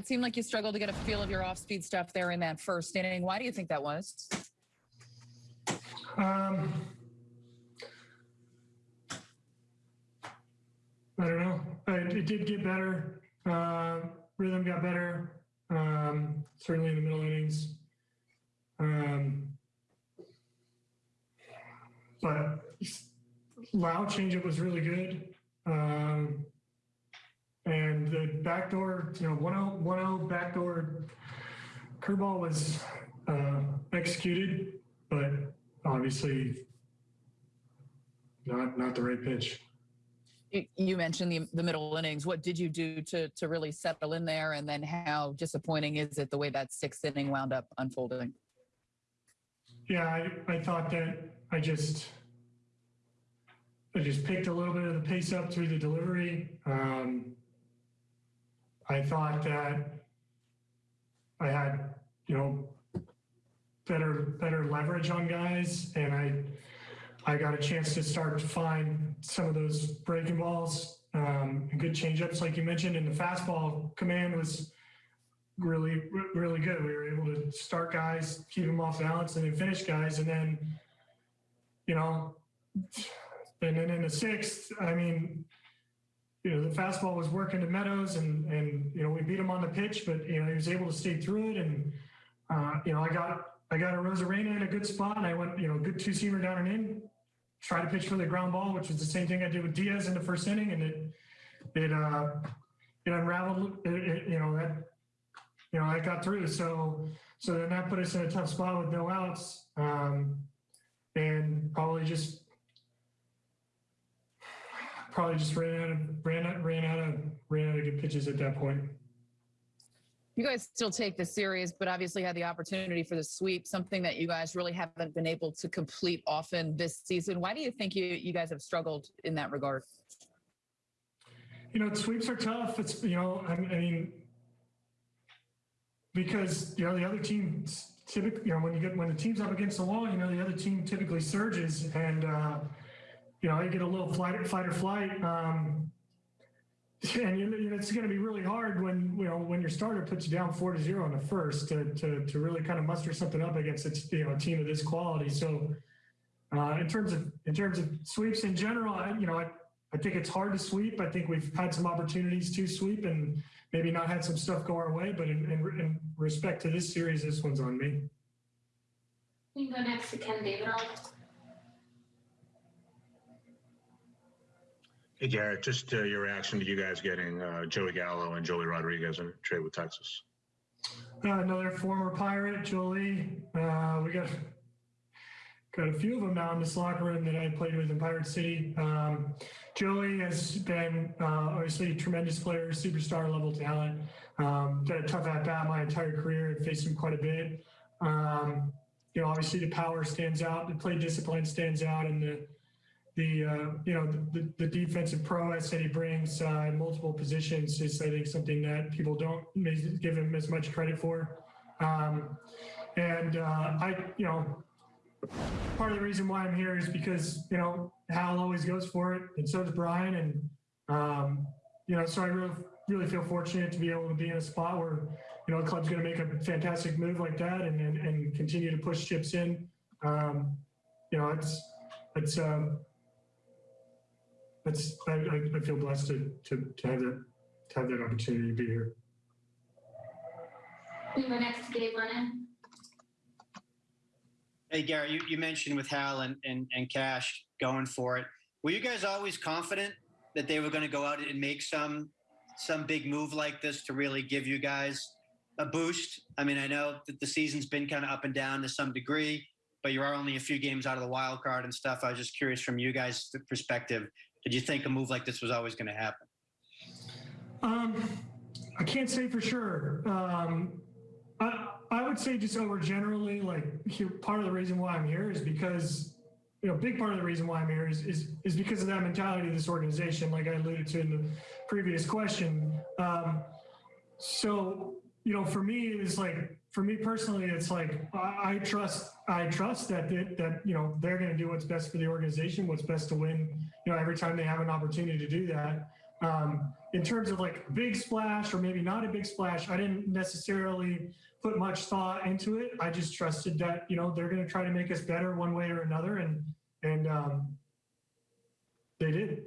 It seemed like you struggled to get a feel of your off-speed stuff there in that first inning. Why do you think that was? Um, I don't know. I, it did get better. Uh, rhythm got better. Um, certainly in the middle innings. Um, but loud changeup was really good. Um, backdoor, you know, 1-0, 1-0 backdoor curveball was uh, executed, but obviously not not the right pitch. You- You mentioned the, the middle innings. What did you do to, to really settle in there? And then how disappointing is it the way that sixth inning wound up unfolding? Yeah, I, I thought that I just I just picked a little bit of the pace up through the delivery. Um, I thought that I had, you know, better better leverage on guys, and I I got a chance to start to find some of those breaking balls, um, good changeups, like you mentioned, and the fastball command was really really good. We were able to start guys, keep them off balance, and then finish guys, and then you know, and then in the sixth, I mean, you know, the fastball was working to Meadows, and and you know we beat him on the pitch, but you know he was able to stay through it, and uh, you know I got I got Arozarena in a good spot, and I went you know good two seamer down and in, try to pitch for the ground ball, which was the same thing I did with Diaz in the first inning, and it it uh it unraveled, it, it, you know that you know I got through, so so then that put us in a tough spot with no outs, um, and probably just probably just ran out of ran out ran out of ran out of good pitches at that point. You guys still take the series, but obviously had the opportunity for the sweep, something that you guys really haven't been able to complete often this season. Why do you think you, you guys have struggled in that regard? You know, sweeps are tough. It's you know, I, I mean, because you know the other team typically, you know, when you get when the team's up against the wall, you know, the other team typically surges, and uh, you know, you get a little flight, fight or flight. Um, and you know, it's going to be really hard when you know when your starter puts you down four to zero in the first to to, to really kind of muster something up against a you know a team of this quality. So uh, in terms of in terms of sweeps in general, I, you know I, I think it's hard to sweep. I think we've had some opportunities to sweep and maybe not had some stuff go our way. But in, in, in respect to this series, this one's on me. We can go next to Ken Davidoff. Hey, Gerrit, just uh, your reaction to you guys getting uh, Joey Gallo and Joely Rodriguez in a trade with Texas. Uh, another former pirate, Joely. Uh, we got got a few of them now in this locker room that I played with in Pirate City. Um, Joey has been uh, obviously a tremendous player, superstar level talent. Um, got a tough at bat my entire career and faced him quite a bit. Um, you know, obviously the power stands out, the plate discipline stands out, and the the uh, you know the, the defensive prowess that he brings uh, in multiple positions is I think something that people don't give him as much credit for. Um, and uh, I you know part of the reason why I'm here is because you know Hal always goes for it, and so does Brian, and um, you know so I really really feel fortunate to be able to be in a spot where you know the club's going to make a fantastic move like that and and, and continue to push chips in. Um, you know it's it's. Um, that's I, I, I feel blessed to, to, to have that to have that opportunity to be here. We can go next to Gabe Lennon. Hey, Gary, you, you mentioned with Hal and, and, and Cash going for it. Were you guys always confident that they were going to go out and make some some big move like this to really give you guys a boost? I mean, I know that the season's been kind of up and down to some degree, but you are only a few games out of the wild card and stuff. I was just curious from you guys' perspective. Did you think a move like this was always going to happen? Um, I can't say for sure. Um, I, I would say just over generally, like part of the reason why I'm here is because, you know, big part of the reason why I'm here is, is, is because of that mentality of this organization, like I alluded to in the previous question. Um, so, you know, for me, it's like, for me personally, it's like, I, I trust, I trust that, they, that, you know, they're going to do what's best for the organization, what's best to win, you know, every time they have an opportunity to do that. Um, in terms of like big splash or maybe not a big splash, I didn't necessarily put much thought into it. I just trusted that, you know, they're going to try to make us better one way or another. And, and, um, they did.